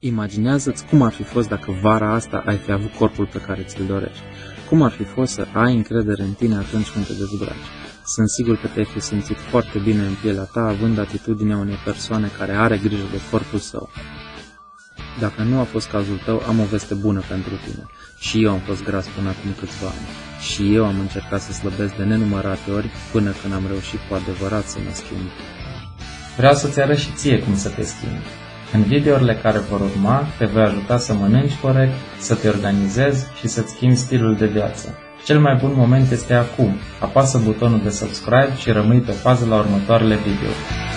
Imaginează-ți cum ar fi fost dacă vara asta ai fi avut corpul pe care ți-l dorești. Cum ar fi fost să ai încredere în tine atunci când te dezbraci. Sunt sigur că te-ai fi simțit foarte bine în pielea ta, având atitudinea unei persoane care are grijă de corpul său. Dacă nu a fost cazul tău, am o veste bună pentru tine. Și eu am fost gras până acum câțiva ani. Și eu am încercat să slăbesc de nenumărate ori până când am reușit cu adevărat să mă schimb. Vreau să-ți arăt și ție cum să te schimbi. În videourile care vor urma, te voi ajuta să mănânci corect, să te organizezi și să-ți schimbi stilul de viață. Cel mai bun moment este acum. Apasă butonul de subscribe și rămâi pe fază la următoarele videouri.